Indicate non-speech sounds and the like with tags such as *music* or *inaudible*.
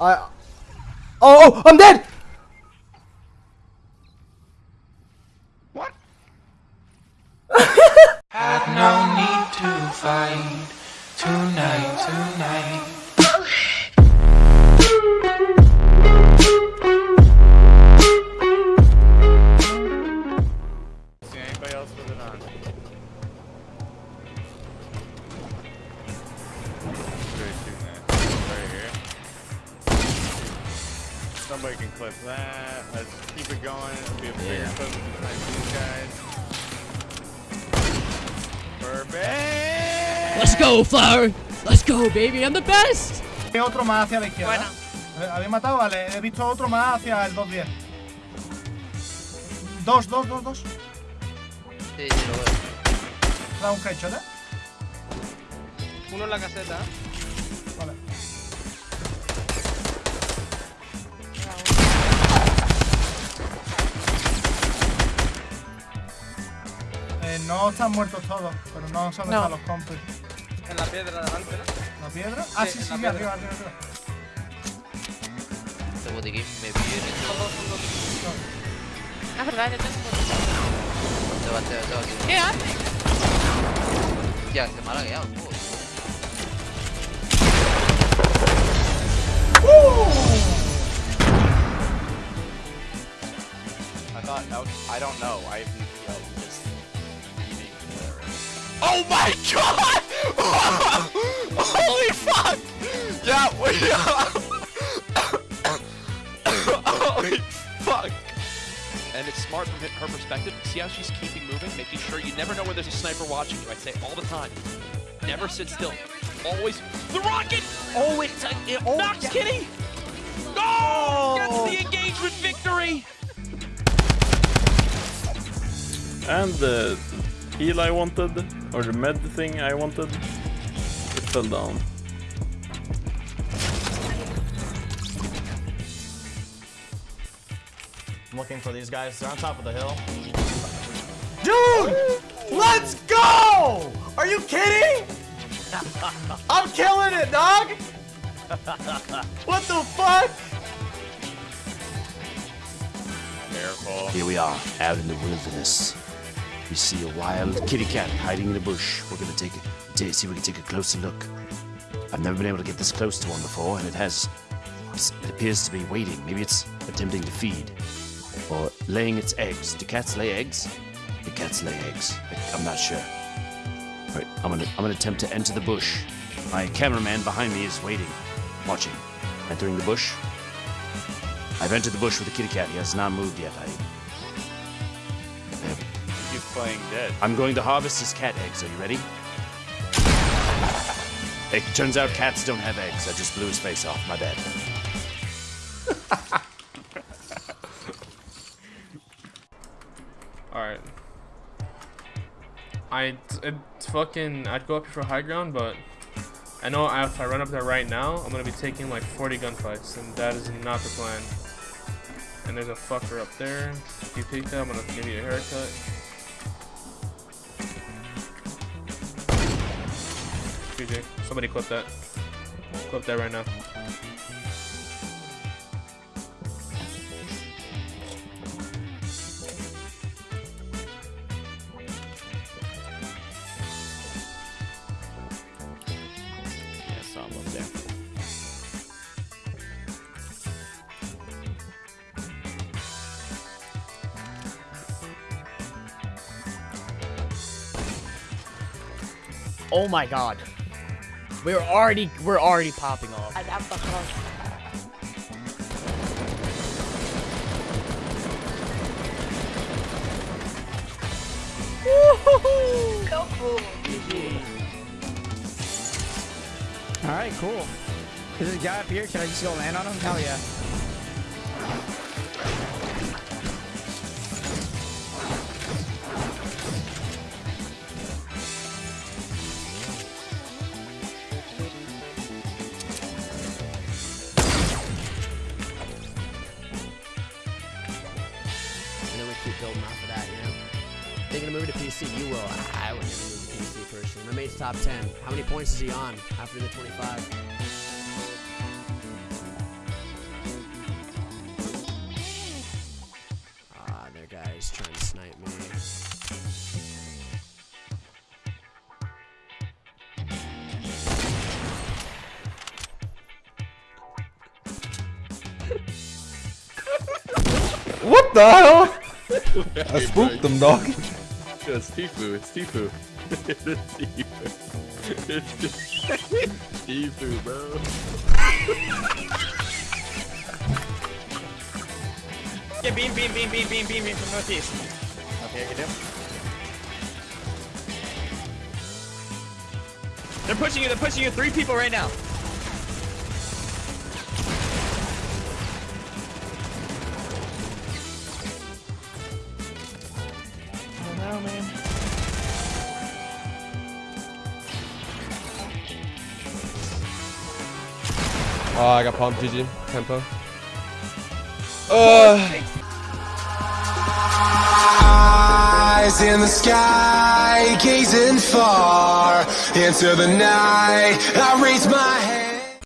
I. Oh, oh, I'm dead! What? Had no need to fight tonight, tonight. Somebody can clip that. Let's keep it going. It'll be a big Yeah. clip like these guys. Perfect! Let's go, Flower. Let's go, baby. I'm the best. Hay otro más hacia la izquierda. Bueno. Eh, ¿Habéis matado? Vale, he visto otro más hacia el 210. Dos, dos, dos, dos. Sí, sí, lo veo. Da un headshot, ¿eh? Uno en la caseta. Vale. No están muertos todos, pero no saben No. los compis. En la piedra de adelante, ¿no? ¿La piedra? Ah, Sí, sí, sí, la sí, piedra. arriba, arriba, arriba. Este botiquín me viene. Ah, verdad, yo tengo un botón. Se va, se va, se va aquí. ¿Qué hace? Ya, se me ha lagueado. joder. I thought that was, I don't know. I have whatever. Oh my god! *laughs* Holy fuck! Yeah, we *laughs* Holy fuck! and it's smart from her perspective. See how she's keeping moving, making sure you never know where there's a sniper watching you. I say all the time, never sit still. Always the rocket. Oh, it's a. It, oh, Knocks yeah. Kitty. Oh, gets the oh. engagement victory. And the heal I wanted, or the med thing I wanted, it fell down. I'm looking for these guys. They're on top of the hill. Dude! Let's go! Are you kidding? *laughs* I'm killing it, dog! What the fuck? Careful. Here we are, out in the wilderness. We see a wild kitty cat hiding in a bush. We're gonna take ta- see if we can take a closer look. I've never been able to get this close to one before, and it has. It appears to be waiting. Maybe it's attempting to feed, or laying its eggs. Do cats lay eggs? The cats lay eggs. I'm not sure. All right, I'm gonna I'm gonna attempt to enter the bush. My cameraman behind me is waiting, watching. Entering the bush. I've entered the bush with the kitty cat. He has not moved yet. I playing dead. I'm going to harvest his cat eggs. Are you ready? It turns out cats don't have eggs. I just blew his face off. My bad. *laughs* Alright. I it's fucking I'd go up here for high ground, but I know if I run up there right now, I'm gonna be taking like 40 gunfights, and that is not the plan. And there's a fucker up there. If you take that, I'm gonna give you a haircut. GG. Somebody clip that. Clip that right now. Oh my god. We're already we're already popping off. So cool. Alright, cool. Is there a guy up here? Can I just go land on him? Hell yeah. they gonna move to PC? You will. I would never move to PC personally. My mate's top 10. How many points is he on after the 25? Ah, their guy's trying to snipe me. what the hell? *laughs* I spooked them, dog. Yeah, it's Tifu. It's Tifu. *laughs* it's Tifu. It's Tifu, bro. Yeah, beam, beam, beam, beam, beam, beam, beam from northeast. Okay, I can do. They're pushing you, they're pushing you. Three people right now. Oh man. Oh, I got pumped, GG. Tempo. Uh, Eyes in the sky, gazing far into the night. I raise my hand.